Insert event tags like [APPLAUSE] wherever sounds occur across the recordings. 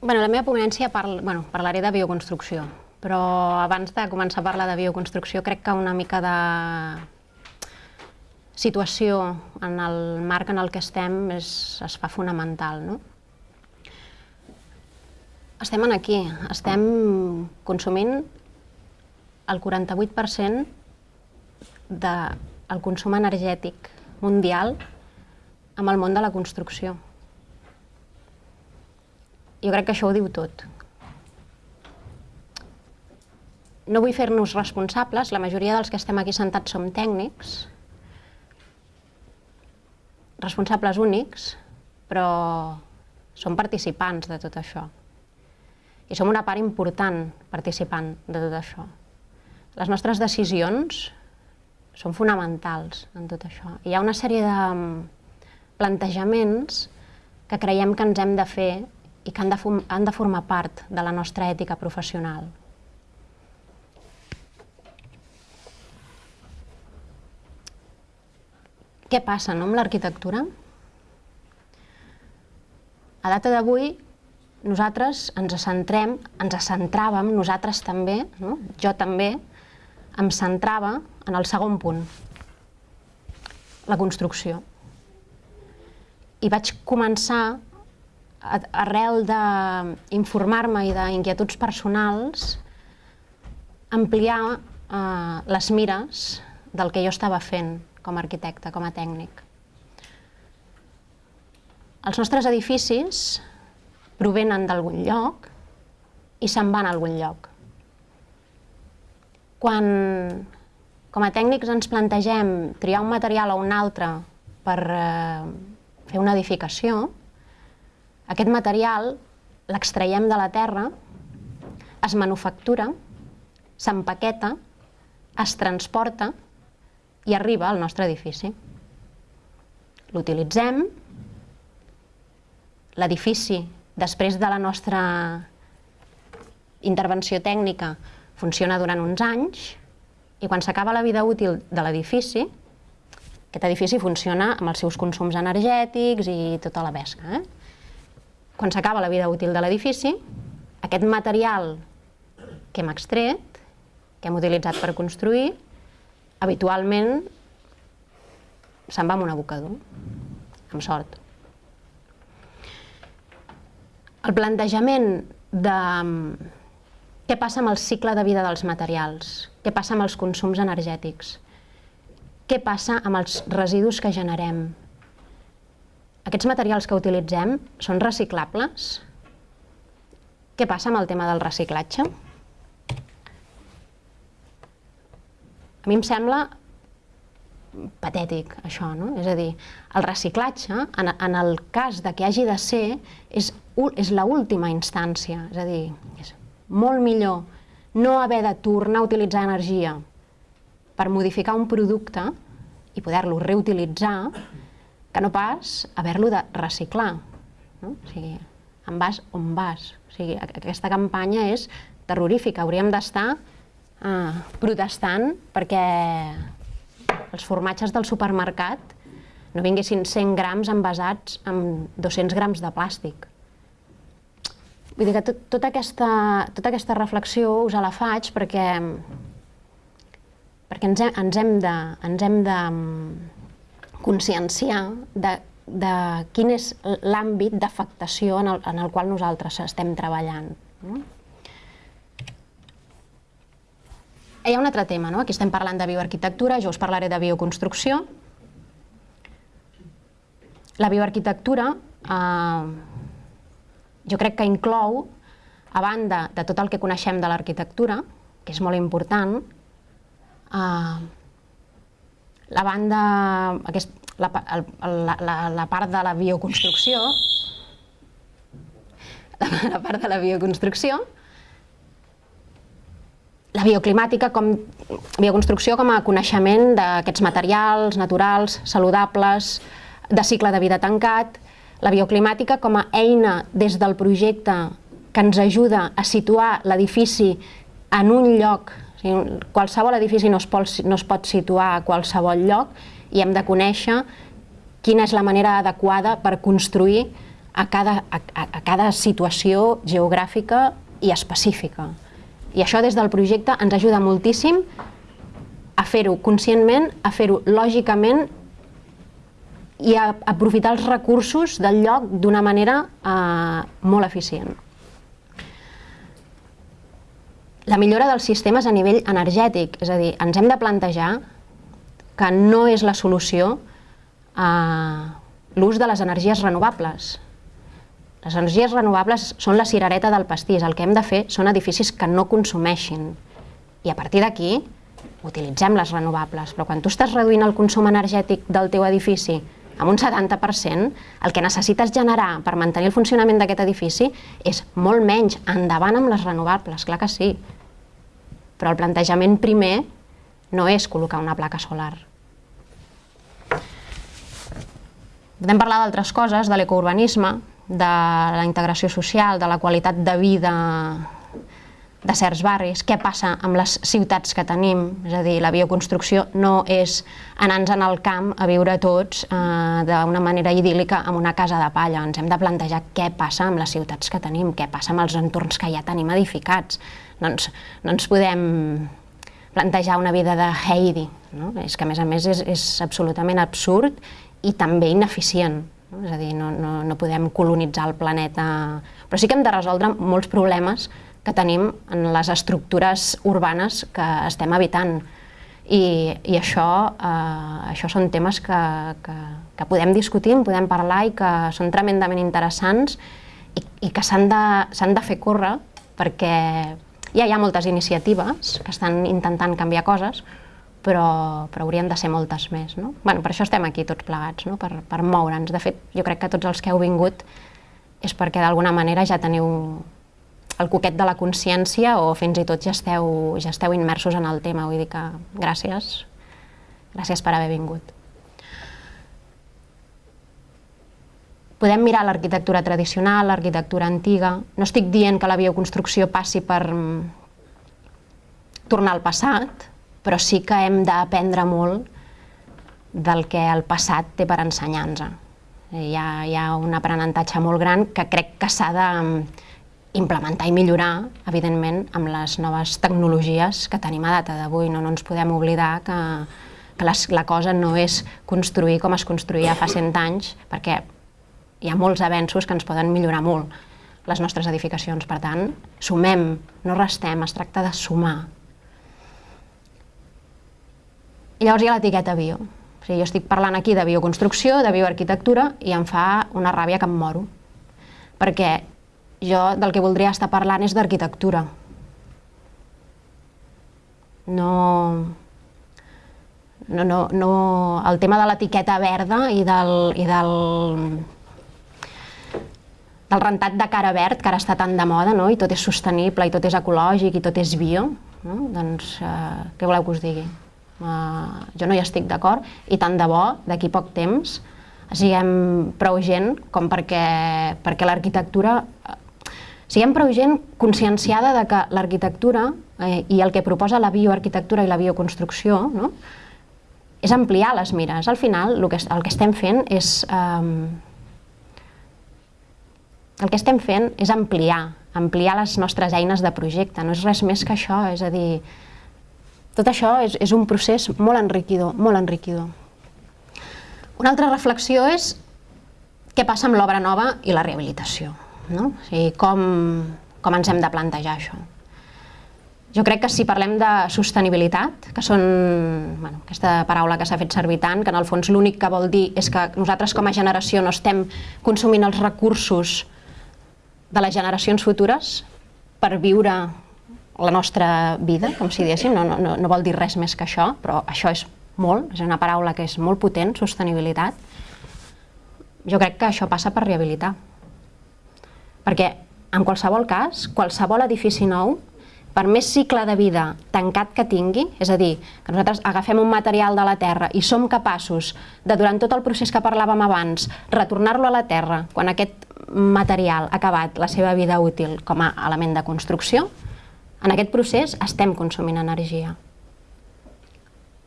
Bueno, la meva ponència parla, bueno, parlaré de bioconstrucció, però abans de començar a parlar de bioconstrucció crec que una mica de situació en el marc en el que estem és, es fa fonamental. No? Estem aquí, estem consumint el 48% del consum energètic mundial amb el món de la construcció. Jo crec que això ho diu tot. No vull fer-nos responsables, la majoria dels que estem aquí sentats som tècnics, responsables únics, però som participants de tot això. I som una part important participant de tot això. Les nostres decisions són fonamentals en tot això. Hi ha una sèrie de plantejaments que creiem que ens hem de fer i que han de, han de formar part de la nostra ètica professional. Què passa no, amb l'arquitectura? A data d'avui, nosaltres ens centrem, ens centràvem, nosaltres també, no? jo també, em centrava en el segon punt, la construcció. I vaig començar, arrel d'informar-me i d'inquietuds personals, ampliar eh, les mires del que jo estava fent com a arquitecte, com a tècnic. Els nostres edificis provenen d'algun lloc i se'n van a algun lloc. Quan com a tècnics ens plantegem triar un material o un altre per eh, fer una edificació, aquest material l'extraiem de la terra, es manufactura, s'empaqueta, es transporta i arriba al nostre edifici. L'utilitzem, l'edifici, després de la nostra intervenció tècnica, funciona durant uns anys i quan s'acaba la vida útil de l'edifici, aquest edifici funciona amb els seus consums energètics i tota la pesca. Eh? Quan s'acaba la vida útil de l'edifici, aquest material que hem extret, que hem utilitzat per construir, habitualment se'n va amb un abocador, amb sort. El plantejament de què passa amb el cicle de vida dels materials, què passa amb els consums energètics, què passa amb els residus que generem. Aquests materials que utilitzem són reciclables? Què passa amb el tema del reciclatge? A mi em sembla patètic, això, no? És a dir, el reciclatge, en, en el cas de que hagi de ser, és, és l'última instància. És a dir, és molt millor no haver de tornar a utilitzar energia per modificar un producte i poder-lo reutilitzar que no pas haver-lo de reciclar. No? O sigui, en vas on vas. O sigui, aquesta campanya és terrorífica. Hauríem d'estar eh, protestant perquè els formatges del supermercat no vinguessin 100 grams envasats amb 200 grams de plàstic. Vull dir que tot, tota, aquesta, tota aquesta reflexió us la faig perquè, perquè ens, hem, ens hem de, ens hem de conscienciar de, de quin és l'àmbit d'afectació en, el, en el qual nosaltres estem treballant. No? Hi ha un altre tema, no? aquí estem parlant de bioarquitectura, jo us parlaré de bioconstrucció. La bioarquitectura eh, jo crec que inclou, a banda de tot el que coneixem de l'arquitectura, que és molt important, eh, la banda, aquest, la, la, la, la part de la bioconstrucció, [LAUGHS] la, part de la bioconstrucció, la bioclimàtica com bioconstrucció com a coneixement d'aquests materials naturals, saludables, de cicle de vida tancat, la bioclimàtica com a eina des del projecte que ens ajuda a situar l'edifici en un lloc, o sigui, qualsevol edifici no es, pot, no es pot situar a qualsevol lloc i hem de conèixer quina és la manera adequada per construir a cada, a, a cada situació geogràfica i específica. I això des del projecte ens ajuda moltíssim a fer-ho conscientment, a fer-ho lògicament i a aprofitar els recursos del lloc d'una manera eh, molt eficient. La millora dels sistemes a nivell energètic, és a dir, ens hem de plantejar que no és la solució a l'ús de les energies renovables. Les energies renovables són la cirereta del pastís, el que hem de fer són edificis que no consumeixin. I a partir d'aquí utilitzem les renovables, però quan tu estàs reduint el consum energètic del teu edifici amb un 70%, el que necessites generar per mantenir el funcionament d'aquest edifici és molt menys, endavant amb les renovables, clar que sí. Però el plantejament primer no és col·locar una placa solar. Podem parlar d'altres coses, de l'ecourbanisme, de la integració social, de la qualitat de vida de certs barris, què passa amb les ciutats que tenim, és a dir, la bioconstrucció no és anar-nos en el camp a viure tots eh, d'una manera idíl·lica amb una casa de palla, ens hem de plantejar què passa amb les ciutats que tenim, què passa amb els entorns que ja tenim edificats, doncs no ens podem plantejar una vida de Heidi, no? és que a més a més és, és absolutament absurd i també ineficient, no? és a dir, no, no, no podem colonitzar el planeta, però sí que hem de resoldre molts problemes que tenim en les estructures urbanes que estem habitant. I, i això, eh, això són temes que, que, que podem discutir, en podem parlar i que són tremendament interessants i, i que s'han de, de fer córrer perquè ja hi ha moltes iniciatives que estan intentant canviar coses, però, però haurien de ser moltes més. No? Bueno, per això estem aquí tots plegats, no? per, per moure'ns. De fet, jo crec que tots els que heu vingut és perquè d'alguna manera ja teniu el coquet de la consciència o fins i tot ja esteu, ja esteu immersos en el tema. Vull dir que gràcies, gràcies per haver vingut. Podem mirar l'arquitectura tradicional, l'arquitectura antiga. No estic dient que la bioconstrucció passi per mm, tornar al passat, però sí que hem d'aprendre molt del que el passat té per ensenyar-nos. Hi, ha, hi ha un aprenentatge molt gran que crec que s'ha de, implementar i millorar, evidentment, amb les noves tecnologies que tenim a data d'avui. No, no ens podem oblidar que, que les, la cosa no és construir com es construïa fa 100 anys, perquè hi ha molts avenços que ens poden millorar molt les nostres edificacions. Per tant, sumem, no restem, es tracta de sumar. I llavors hi ha l'etiqueta bio. O sigui, jo estic parlant aquí de bioconstrucció, de bioarquitectura, i em fa una ràbia que em moro. Perquè jo del que voldria estar parlant és d'arquitectura. No, no, no, no, el tema de l'etiqueta verda i del, i del, del rentat de cara verd, que ara està tan de moda, no? i tot és sostenible, i tot és ecològic, i tot és bio, no? doncs eh, què voleu que us digui? Uh, jo no hi estic d'acord, i tant de bo, d'aquí poc temps, siguem prou gent com perquè, perquè l'arquitectura siguem prou gent conscienciada de que l'arquitectura eh, i el que proposa la bioarquitectura i la bioconstrucció no? és ampliar les mires. Al final el que, el que estem fent és... Eh, el que estem fent és ampliar, ampliar les nostres eines de projecte, no és res més que això, és a dir, tot això és, és un procés molt enriquidor, molt enriquidor. Una altra reflexió és què passa amb l'obra nova i la rehabilitació. No? O sigui, com, com ens hem de plantejar això? Jo crec que si parlem de sostenibilitat, que són bueno, aquesta paraula que s'ha fet servir tant, que en el fons l'únic que vol dir és que nosaltres com a generació no estem consumint els recursos de les generacions futures per viure la nostra vida, com si diguéssim, no, no, no vol dir res més que això, però això és molt, és una paraula que és molt potent, sostenibilitat. Jo crec que això passa per rehabilitar. Perquè, en qualsevol cas, qualsevol edifici nou, per més cicle de vida tancat que tingui, és a dir, que nosaltres agafem un material de la Terra i som capaços de, durant tot el procés que parlàvem abans, retornar-lo a la Terra quan aquest material ha acabat la seva vida útil com a element de construcció, en aquest procés estem consumint energia.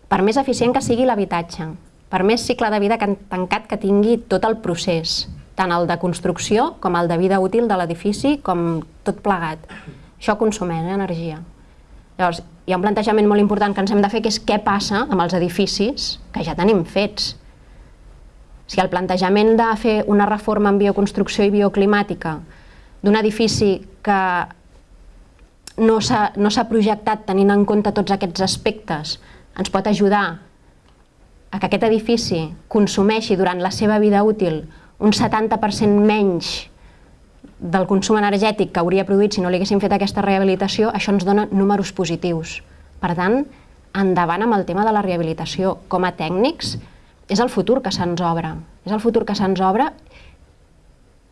Per més eficient que sigui l'habitatge, per més cicle de vida tancat que tingui tot el procés, tant el de construcció com el de vida útil de l'edifici, com tot plegat. Això consumeix eh, energia. Llavors, hi ha un plantejament molt important que ens hem de fer, que és què passa amb els edificis que ja tenim fets. Si el plantejament de fer una reforma en bioconstrucció i bioclimàtica d'un edifici que no s'ha no projectat tenint en compte tots aquests aspectes ens pot ajudar a que aquest edifici consumeixi durant la seva vida útil un 70% menys del consum energètic que hauria produït si no li haguéssim fet aquesta rehabilitació, això ens dona números positius. Per tant, endavant amb el tema de la rehabilitació. Com a tècnics, és el futur que se'ns obre. És el futur que se'ns obre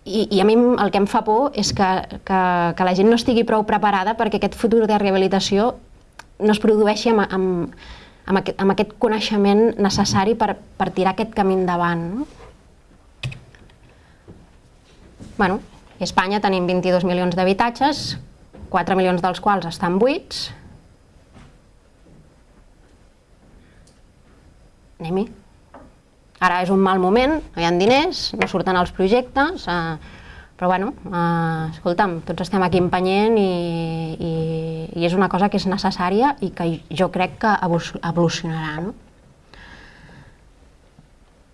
i, i a mi el que em fa por és que, que, que la gent no estigui prou preparada perquè aquest futur de rehabilitació no es produeixi amb, amb, amb, aquest, amb aquest coneixement necessari per, per tirar aquest camí endavant. No? Bueno, a Espanya tenim 22 milions d'habitatges, 4 milions dels quals estan buits. Anem-hi. Ara és un mal moment, no hi ha diners, no surten els projectes, eh, però bueno, eh, escolta'm, tots estem aquí empenyent i, i, i és una cosa que és necessària i que jo crec que evolucionarà. No?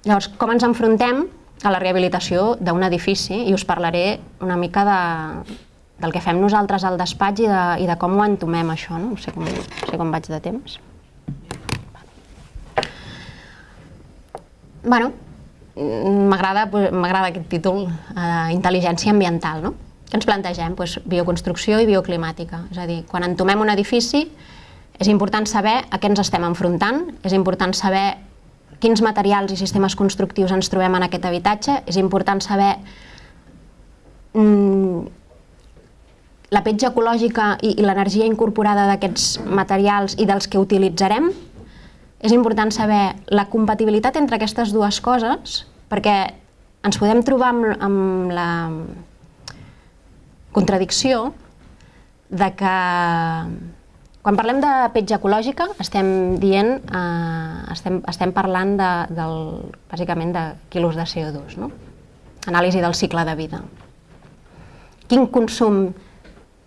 Llavors, com ens enfrontem a la rehabilitació d'un edifici i us parlaré una mica de, del que fem nosaltres al despatx i de, i de com ho entomem això, no? No sé com, no sé com vaig de temps. Bueno, m'agrada m'agrada aquest títol, eh, intel·ligència ambiental, no? Què ens plantegem? Pues, bioconstrucció i bioclimàtica. És a dir, quan entomem un edifici és important saber a què ens estem enfrontant, és important saber quins materials i sistemes constructius ens trobem en aquest habitatge, és important saber mm, la petja ecològica i, i l'energia incorporada d'aquests materials i dels que utilitzarem, és important saber la compatibilitat entre aquestes dues coses, perquè ens podem trobar amb, amb la contradicció de que quan parlem de petja ecològica estem dient, eh, estem, estem parlant de, del, bàsicament de quilos de CO2, no? anàlisi del cicle de vida. Quin consum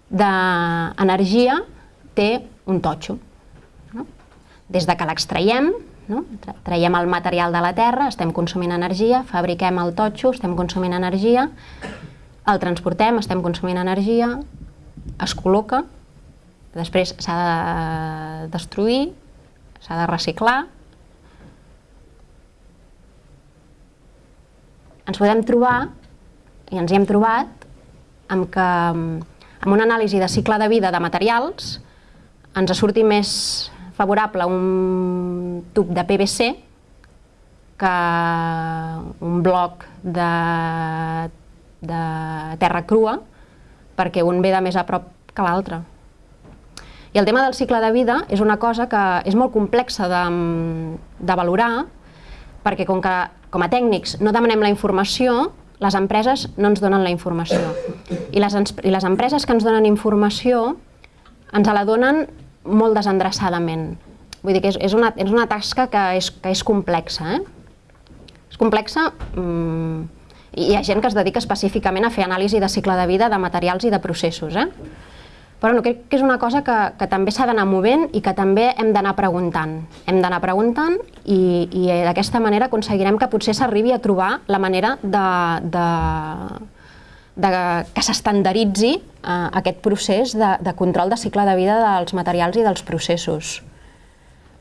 d'energia té un totxo? No? Des de que l'extraiem, no? traiem el material de la terra, estem consumint energia, fabriquem el totxo, estem consumint energia, el transportem, estem consumint energia, es col·loca, Després s'ha de destruir, s'ha de reciclar. Ens podem trobar, i ens hi hem trobat, amb que amb una anàlisi de cicle de vida de materials ens surti més favorable un tub de PVC que un bloc de, de terra crua perquè un ve de més a prop que l'altre. I el tema del cicle de vida és una cosa que és molt complexa de, de valorar, perquè com que com a tècnics no demanem la informació, les empreses no ens donen la informació. I les, i les empreses que ens donen informació ens la donen molt desendreçadament. Vull dir que és, és, una, és una tasca que és, que és complexa. Eh? És complexa mmm, i hi ha gent que es dedica específicament a fer anàlisi de cicle de vida de materials i de processos. Eh? Però no, crec que és una cosa que, que també s'ha d'anar movent i que també hem d'anar preguntant. Hem d'anar preguntant i, i d'aquesta manera aconseguirem que potser s'arribi a trobar la manera de, de, de que s'estandaritzi eh, aquest procés de, de control de cicle de vida dels materials i dels processos.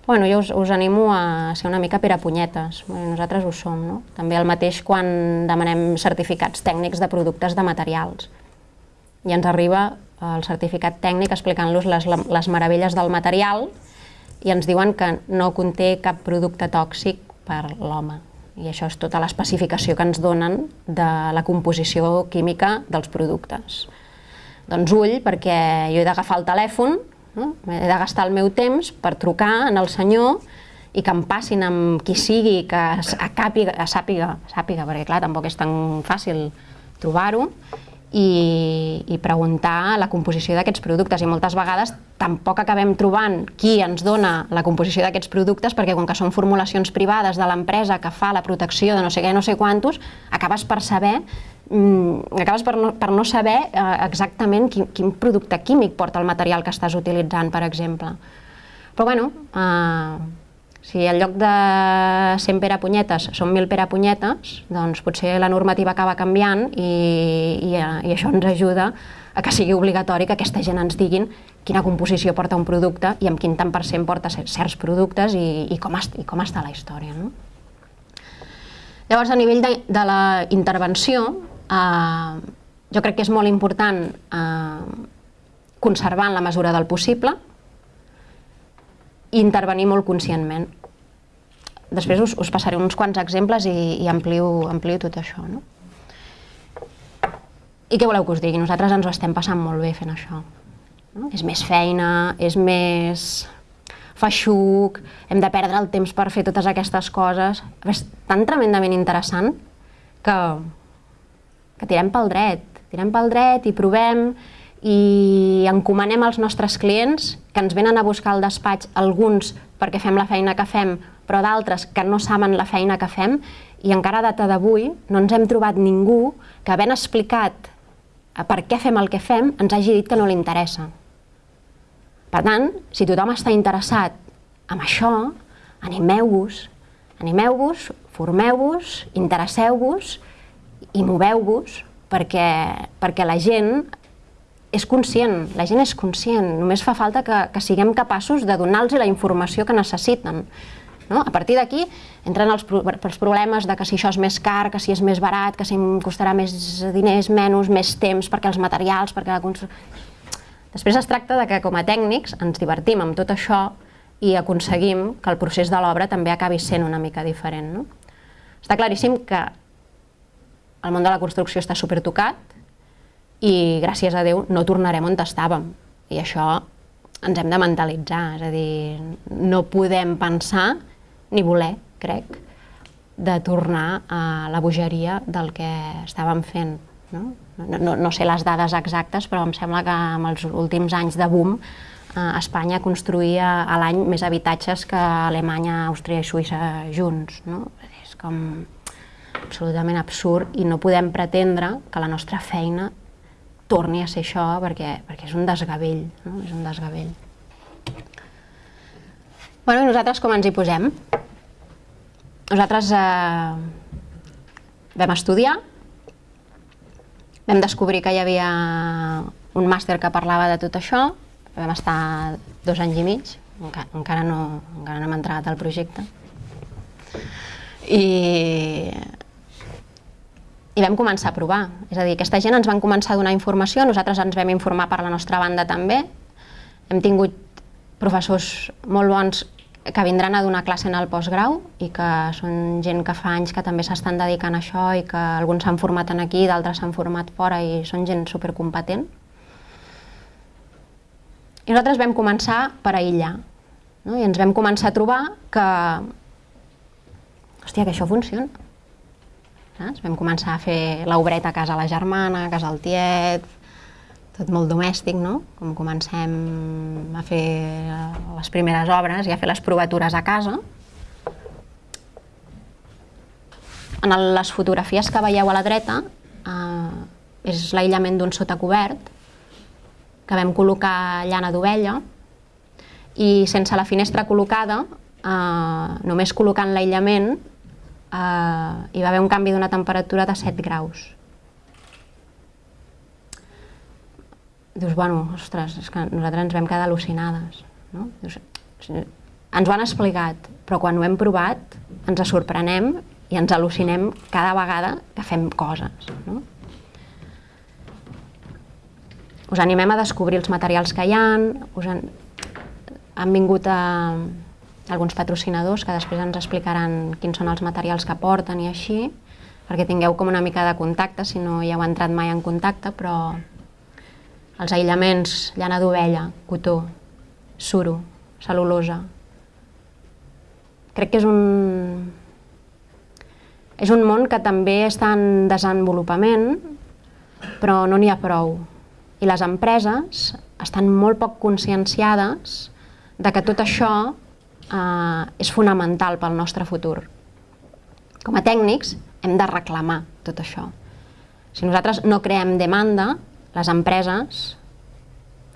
Bueno, jo us, us animo a ser una mica perapunyetes, bueno, nosaltres ho som, no? També el mateix quan demanem certificats tècnics de productes de materials. I ens arriba el certificat tècnic explicant-los les, les meravelles del material i ens diuen que no conté cap producte tòxic per l'home. I això és tota l'especificació que ens donen de la composició química dels productes. Doncs ull, perquè jo he d'agafar el telèfon, no? he de gastar el meu temps per trucar en el senyor i que em passin amb qui sigui que a càpiga, a sàpiga, sàpiga, perquè clar, tampoc és tan fàcil trobar-ho, i, i preguntar la composició d'aquests productes i moltes vegades tampoc acabem trobant qui ens dona la composició d'aquests productes perquè com que són formulacions privades de l'empresa que fa la protecció de no sé què, no sé quantos, acabes per saber mm, acabes per no, per no saber eh, exactament quin, quin producte químic porta el material que estàs utilitzant, per exemple. Però bueno, eh, si en lloc de 100 perapunyetes són 1.000 perapunyetes, doncs potser la normativa acaba canviant i, i, i això ens ajuda a que sigui obligatori que aquesta gent ens diguin quina composició porta un producte i amb quin tant per cent porta certs productes i, i, com, i com està la història. No? Llavors, a nivell de, de la intervenció, eh, jo crec que és molt important eh, conservar en la mesura del possible, intervenir molt conscientment. Després us, us passaré uns quants exemples i, i amplio, amplio tot això. No? I què voleu que us digui? Nosaltres ens ho estem passant molt bé fent això. No? És més feina, és més feixuc, hem de perdre el temps per fer totes aquestes coses. És tan tremendament interessant que, que tirem pel dret, tirem pel dret i provem i encomanem als nostres clients que ens venen a buscar al despatx alguns perquè fem la feina que fem, però d'altres que no saben la feina que fem i encara a data d'avui no ens hem trobat ningú que havent explicat per què fem el que fem ens hagi dit que no li interessa. Per tant, si tothom està interessat en això, animeu-vos, animeu-vos, formeu-vos, interesseu-vos i moveu-vos perquè, perquè la gent és conscient, la gent és conscient, només fa falta que, que siguem capaços de donar-los la informació que necessiten. No? A partir d'aquí entren els, els problemes de que si això és més car, que si és més barat, que si em costarà més diners, menys, més temps, perquè els materials, perquè la construcció... Després es tracta de que com a tècnics ens divertim amb tot això i aconseguim que el procés de l'obra també acabi sent una mica diferent. No? Està claríssim que el món de la construcció està supertocat, i gràcies a Déu no tornarem on estàvem. I això ens hem de mentalitzar, és a dir, no podem pensar ni voler, crec, de tornar a la bogeria del que estàvem fent. No? No, no, sé les dades exactes, però em sembla que en els últims anys de boom eh, Espanya construïa a l'any més habitatges que Alemanya, Àustria i Suïssa junts. No? És com absolutament absurd i no podem pretendre que la nostra feina torni a ser això perquè, perquè és un desgavell, no? és un desgavell. Bueno, nosaltres com ens hi posem? Nosaltres eh, vam estudiar, vam descobrir que hi havia un màster que parlava de tot això, vam estar dos anys i mig, encara, no, encara no hem entrat al projecte, i i vam començar a provar. És a dir, aquesta gent ens van començar a donar informació, nosaltres ens vam informar per la nostra banda també. Hem tingut professors molt bons que vindran a donar classe en el postgrau i que són gent que fa anys que també s'estan dedicant a això i que alguns s'han format en aquí, d'altres s'han format fora i són gent supercompetent. I nosaltres vam començar per aïllar no? i ens vam començar a trobar que, hòstia, que això funciona Saps? Vam començar a fer l'obreta a casa la germana, a casa el tiet, tot molt domèstic, no? Com comencem a fer les primeres obres i a fer les provatures a casa. En les fotografies que veieu a la dreta eh, és l'aïllament d'un sotacobert que vam col·locar llana d'ovella i sense la finestra col·locada, eh, només col·locant l'aïllament, eh, hi va haver un canvi d'una temperatura de 7 graus. Dius, bueno, ostres, és que nosaltres ens vam quedar al·lucinades. No? Dius, ens ho han explicat, però quan ho hem provat ens sorprenem i ens al·lucinem cada vegada que fem coses. No? Us animem a descobrir els materials que hi ha, us han, han vingut a, alguns patrocinadors que després ens explicaran quins són els materials que porten i així, perquè tingueu com una mica de contacte, si no hi heu entrat mai en contacte, però els aïllaments, llana d'ovella, cotó, suro, cel·lulosa, crec que és un, és un món que també està en desenvolupament, però no n'hi ha prou. I les empreses estan molt poc conscienciades de que tot això eh, és fonamental pel nostre futur. Com a tècnics hem de reclamar tot això. Si nosaltres no creem demanda, les empreses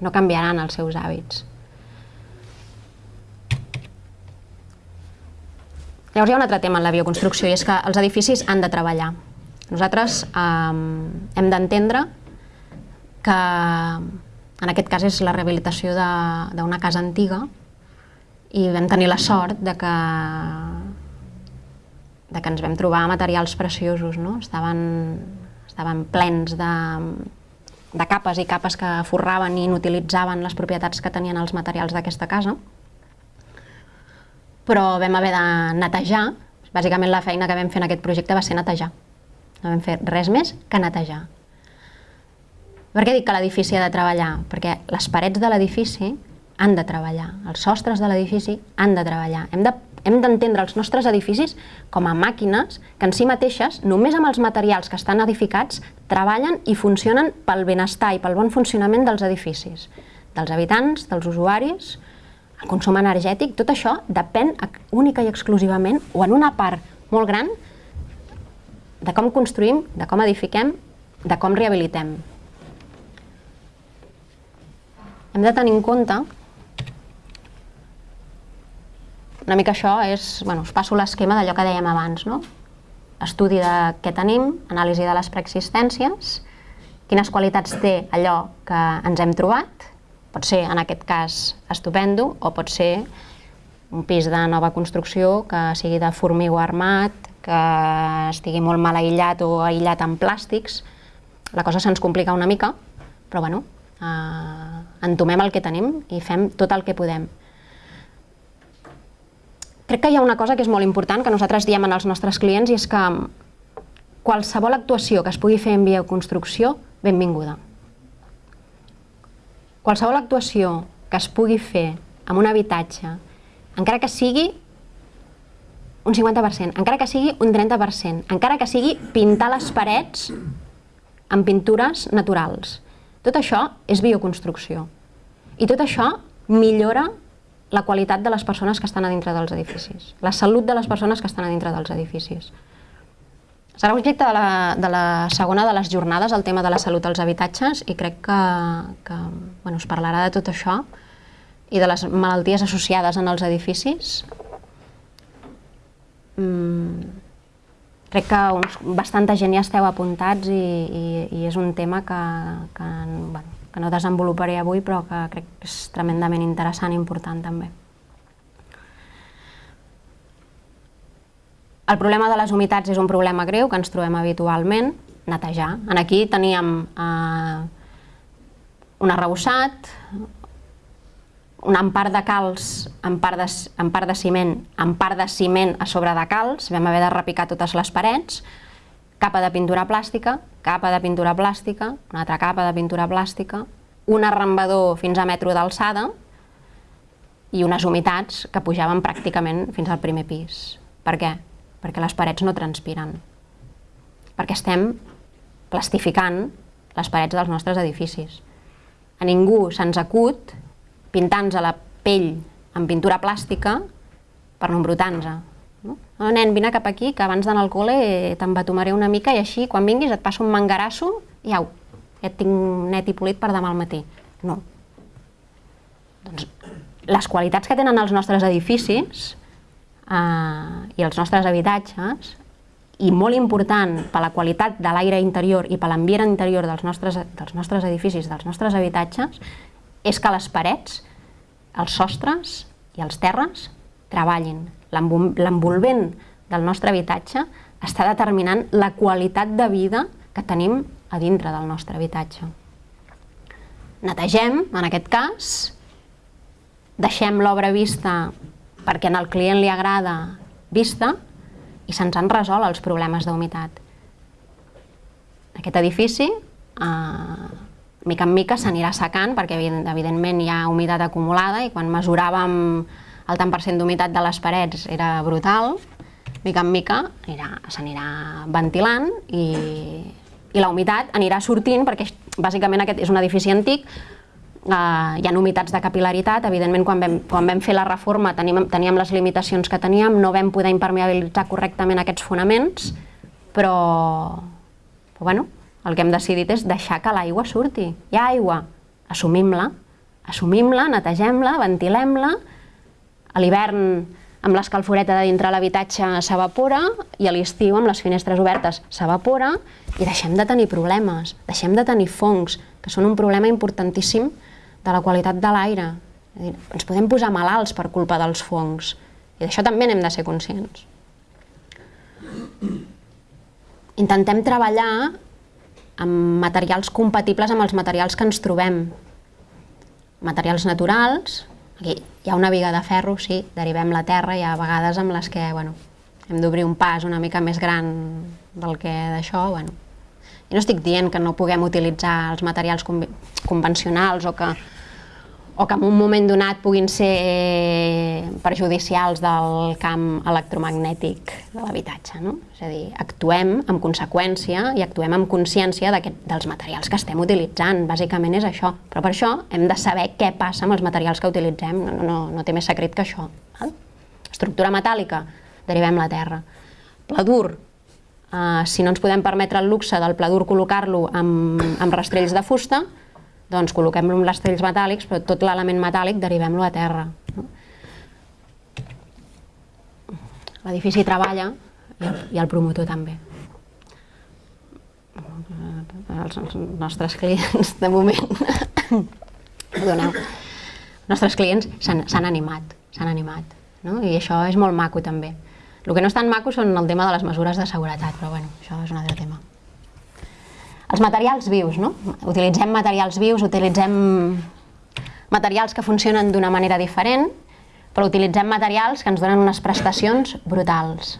no canviaran els seus hàbits. Llavors hi ha un altre tema en la bioconstrucció i és que els edificis han de treballar. Nosaltres eh, hem d'entendre que en aquest cas és la rehabilitació d'una casa antiga i vam tenir la sort de que, de que ens vam trobar materials preciosos, no? estaven, estaven plens de, de capes i capes que forraven i inutilitzaven les propietats que tenien els materials d'aquesta casa però vam haver de netejar, bàsicament la feina que vam fer en aquest projecte va ser netejar. No vam fer res més que netejar. Per què dic que l'edifici ha de treballar? Perquè les parets de l'edifici han de treballar, els sostres de l'edifici han de treballar. Hem de hem d'entendre els nostres edificis com a màquines que en si mateixes, només amb els materials que estan edificats, treballen i funcionen pel benestar i pel bon funcionament dels edificis, dels habitants, dels usuaris, el consum energètic, tot això depèn única i exclusivament, o en una part molt gran, de com construïm, de com edifiquem, de com rehabilitem. Hem de tenir en compte una mica això és, bueno, us passo l'esquema d'allò que dèiem abans, no? Estudi de què tenim, anàlisi de les preexistències, quines qualitats té allò que ens hem trobat, Pot ser, en aquest cas, estupendo, o pot ser un pis de nova construcció que sigui de formigó armat, que estigui molt mal aïllat o aïllat amb plàstics. La cosa se'ns complica una mica, però bueno, eh, entomem el que tenim i fem tot el que podem. Crec que hi ha una cosa que és molt important, que nosaltres diem als nostres clients, i és que qualsevol actuació que es pugui fer en bioconstrucció, benvinguda. Qualsevol actuació que es pugui fer amb un habitatge, encara que sigui un 50%, encara que sigui un 30%, encara que sigui pintar les parets amb pintures naturals. Tot això és bioconstrucció. I tot això millora la qualitat de les persones que estan a dintre dels edificis, la salut de les persones que estan a dintre dels edificis. Serà objecte de la, de la segona de les jornades el tema de la salut als habitatges i crec que, que bueno, es parlarà de tot això i de les malalties associades en els edificis. Mm, crec que uns, bastanta gent ja esteu apuntats i, i, i és un tema que, que, bueno, que no desenvoluparé avui però que crec que és tremendament interessant i important també. El problema de les humitats és un problema greu que ens trobem habitualment, netejar. En aquí teníem eh, un arrebossat, un empart de calç en part de, en part de ciment, en part de ciment a sobre de calç, vam haver de repicar totes les parets, capa de pintura plàstica, capa de pintura plàstica, una altra capa de pintura plàstica, un arrambador fins a metro d'alçada i unes humitats que pujaven pràcticament fins al primer pis. Per què? perquè les parets no transpiren, perquè estem plastificant les parets dels nostres edificis. A ningú se'ns acut pintar-nos a la pell amb pintura plàstica per no embrutar-nos. No? no, nen, vine cap aquí, que abans d'anar al col·le t'embatomaré una mica i així, quan vinguis, et passo un mangarasso i au, ja et tinc net i polit per demà al matí. No. Doncs les qualitats que tenen els nostres edificis eh, i els nostres habitatges, i molt important per la qualitat de l'aire interior i per l'ambient interior dels nostres, dels nostres edificis, dels nostres habitatges, és que les parets, els sostres i els terres treballin. L'envolvent del nostre habitatge està determinant la qualitat de vida que tenim a dintre del nostre habitatge. Netegem, en aquest cas, deixem l'obra vista perquè el client li agrada vista i se'ns han resolt els problemes d'humitat. Aquest edifici, eh, mica en mica, s'anirà secant perquè evidentment hi ha humitat acumulada i quan mesuràvem el tant per cent d'humitat de les parets era brutal, mica en mica s'anirà ventilant i i la humitat anirà sortint perquè bàsicament aquest és un edifici antic Uh, hi ha humitats de capilaritat, evidentment quan vam, quan vam fer la reforma teníem, teníem les limitacions que teníem, no vam poder impermeabilitzar correctament aquests fonaments, però, però bueno, el que hem decidit és deixar que l'aigua surti. Hi ha aigua, assumim-la, assumim-la, netegem-la, ventilem-la, a l'hivern amb l'escalforeta de dintre l'habitatge s'evapora i a l'estiu amb les finestres obertes s'evapora i deixem de tenir problemes, deixem de tenir fongs, que són un problema importantíssim de la qualitat de l'aire. Ens podem posar malalts per culpa dels fongs i d'això també n'hem de ser conscients. Intentem treballar amb materials compatibles amb els materials que ens trobem. Materials naturals, aquí hi ha una viga de ferro, sí, derivem la terra, hi ha vegades amb les que bueno, hem d'obrir un pas una mica més gran del que d'això, bueno, i no estic dient que no puguem utilitzar els materials convencionals o que, o que en un moment donat puguin ser perjudicials del camp electromagnètic de l'habitatge. No? És a dir, actuem amb conseqüència i actuem amb consciència dels materials que estem utilitzant. Bàsicament és això. Però per això hem de saber què passa amb els materials que utilitzem. No, no, no té més secret que això. Val? Estructura metàl·lica, derivem la terra. Pla dur, Uh, si no ens podem permetre el luxe del pla dur col·locar-lo amb, amb rastrells de fusta, doncs col·loquem-lo amb rastrells metàl·lics, però tot l'element metàl·lic derivem-lo a terra. No? L'edifici treballa i el, i el promotor també. Els, els nostres clients, de moment, [COUGHS] perdoneu, els nostres clients s'han animat, s'han animat, no? i això és molt maco també. El que no és tan maco són el tema de les mesures de seguretat, però bueno, això és un altre tema. Els materials vius, no? Utilitzem materials vius, utilitzem materials que funcionen d'una manera diferent, però utilitzem materials que ens donen unes prestacions brutals.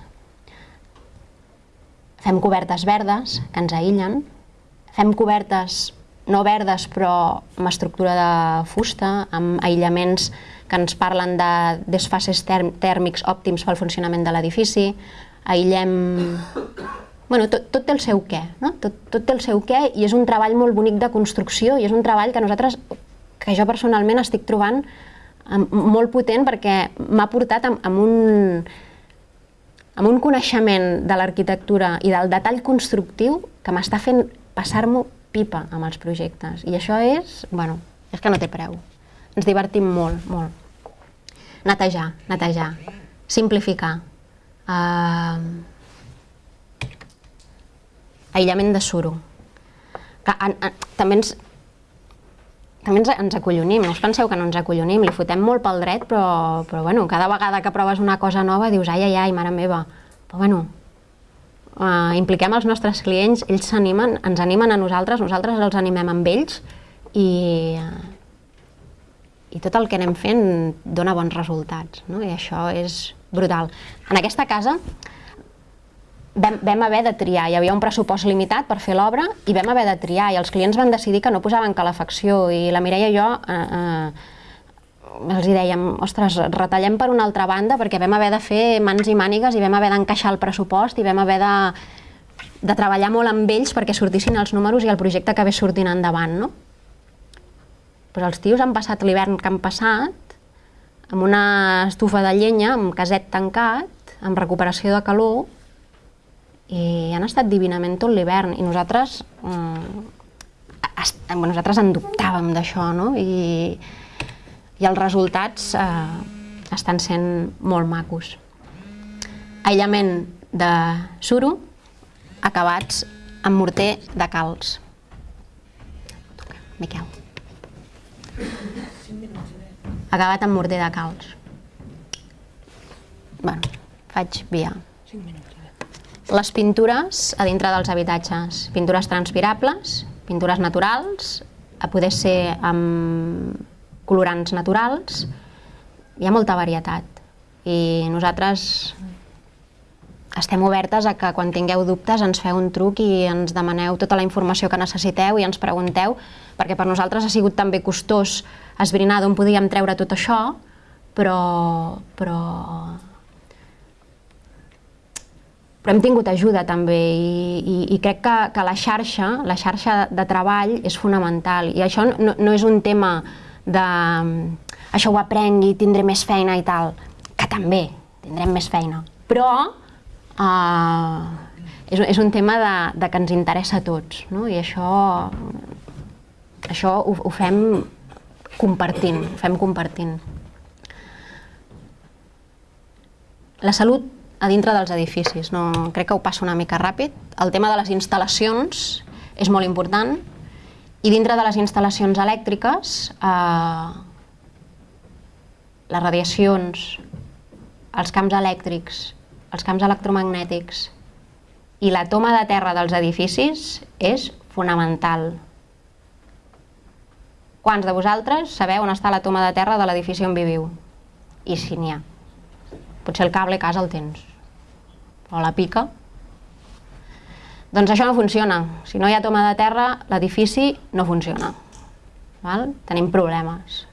Fem cobertes verdes, que ens aïllen, fem cobertes no verdes però amb estructura de fusta, amb aïllaments que ens parlen de desfases tèrmics òptims pel funcionament de l'edifici, aïllem... Bueno, tot, tot té el seu què, no? Tot, tot té el seu què i és un treball molt bonic de construcció i és un treball que nosaltres, que jo personalment estic trobant molt potent perquè m'ha portat amb, amb un amb un coneixement de l'arquitectura i del detall constructiu que m'està fent passar-m'ho pipa amb els projectes. I això és, bueno, és que no té preu. Ens divertim molt, molt. Netejar, netejar, simplificar. Uh, aïllament de suro. Que, en, en, també ens, també ens, ens acollonim, no us penseu que no ens acollonim, li fotem molt pel dret, però, però bueno, cada vegada que proves una cosa nova dius ai, ai, ai, mare meva. Però bueno, uh, impliquem els nostres clients, ells s'animen, ens animen a nosaltres, nosaltres els animem amb ells i, uh, i tot el que anem fent dona bons resultats, no? i això és brutal. En aquesta casa vam, vam haver de triar, hi havia un pressupost limitat per fer l'obra i vam haver de triar i els clients van decidir que no posaven calefacció i la Mireia i jo eh, eh, els dèiem, ostres, retallem per una altra banda perquè vam haver de fer mans i mànigues i vam haver d'encaixar el pressupost i vam haver de, de treballar molt amb ells perquè sortissin els números i el projecte acabés sortint endavant, no? Però els tios han passat l'hivern que han passat amb una estufa de llenya, amb caset tancat, amb recuperació de calor, i han estat divinament tot l'hivern. I nosaltres, eh, nosaltres en dubtàvem d'això, no? I, i els resultats eh, estan sent molt macos. Aïllament de suro, acabats amb morter de calç. Miquel. Acabat amb morter de calç. bueno, faig via. Les pintures a dintre dels habitatges. Pintures transpirables, pintures naturals, a poder ser amb colorants naturals, hi ha molta varietat. I nosaltres estem obertes a que quan tingueu dubtes ens feu un truc i ens demaneu tota la informació que necessiteu i ens pregunteu, perquè per nosaltres ha sigut també costós esbrinar d'on podíem treure tot això, però, però però hem tingut ajuda també i, i, i crec que, que la xarxa, la xarxa de treball és fonamental i això no, no és un tema de això ho aprengui, tindré més feina i tal, que també tindrem més feina, però uh, és, és un tema de, de que ens interessa a tots no? i això, això ho, ho fem compartint, ho fem compartint. La salut a dintre dels edificis. No, crec que ho passo una mica ràpid. El tema de les instal·lacions és molt important i dintre de les instal·lacions elèctriques eh, les radiacions, els camps elèctrics, els camps electromagnètics i la toma de terra dels edificis és fonamental. Quants de vosaltres sabeu on està la toma de terra de l'edifici on viviu? I si n'hi ha. Potser el cable a casa el tens o la pica, doncs això no funciona. Si no hi ha toma de terra, l'edifici no funciona. Val? Tenim problemes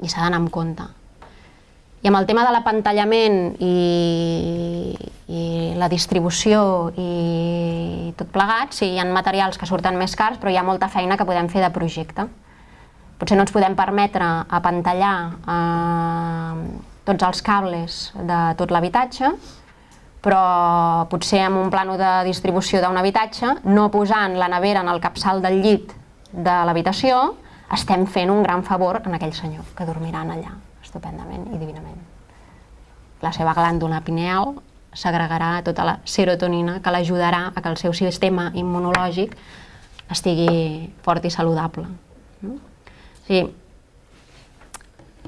i s'ha d'anar amb compte. I amb el tema de l'apantallament i, i la distribució i tot plegat, sí, hi ha materials que surten més cars, però hi ha molta feina que podem fer de projecte. Potser no ens podem permetre apantallar eh, tots els cables de tot l'habitatge, però potser amb un plano de distribució d'un habitatge, no posant la nevera en el capçal del llit de l'habitació, estem fent un gran favor en aquell senyor que dormiran allà, estupendament i divinament. La seva glàndula pineal s'agregarà tota la serotonina que l'ajudarà a que el seu sistema immunològic estigui fort i saludable. No? O sigui,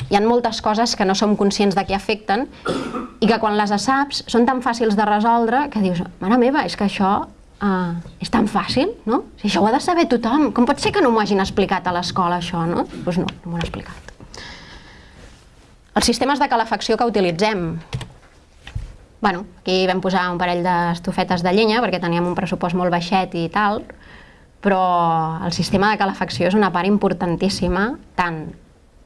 hi ha moltes coses que no som conscients de què afecten i que quan les saps són tan fàcils de resoldre que dius, mare meva, és que això uh, és tan fàcil, no? Si això ho ha de saber tothom, com pot ser que no m'ho hagin explicat a l'escola això, no? Doncs pues no, no m'ho han explicat. Els sistemes de calefacció que utilitzem. Bueno, aquí vam posar un parell d'estofetes de llenya perquè teníem un pressupost molt baixet i tal, però el sistema de calefacció és una part importantíssima tant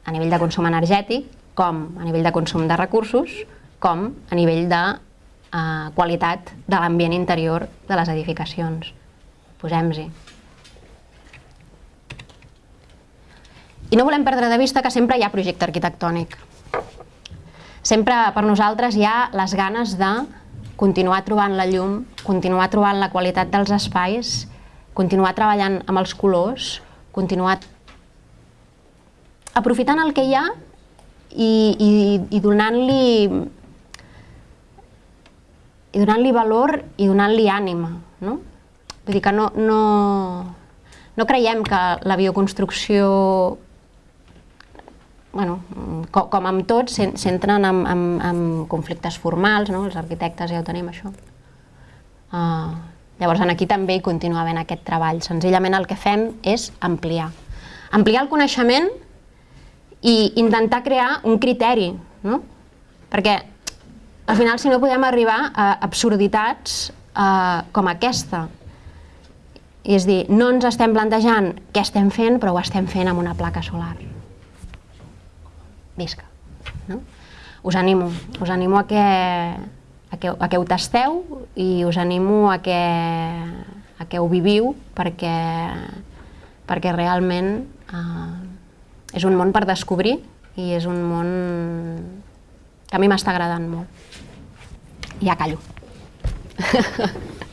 a nivell de consum energètic, com a nivell de consum de recursos, com a nivell de eh, qualitat de l'ambient interior de les edificacions. Posem-hi. I no volem perdre de vista que sempre hi ha projecte arquitectònic. Sempre per nosaltres hi ha les ganes de continuar trobant la llum, continuar trobant la qualitat dels espais, continuar treballant amb els colors, continuar aprofitant el que hi ha i, i, i donant-li i donant-li valor i donant-li ànima, no? Vull dir que no, no, no creiem que la bioconstrucció, bueno, com, com amb tot, s'entren en, en, en conflictes formals, no? els arquitectes ja ho tenim, això. Uh, llavors, aquí també hi continua havent aquest treball. Senzillament el que fem és ampliar. Ampliar el coneixement i intentar crear un criteri, no? Perquè al final si no podem arribar a absurditats eh, com aquesta. I és dir, no ens estem plantejant què estem fent, però ho estem fent amb una placa solar. Visca. No? Us animo, us animo a que, a que, a que ho tasteu i us animo a que, a que ho viviu perquè, perquè realment eh, és un món per descobrir i és un món que a mi m'està agradant molt. Ja callo. [LAUGHS]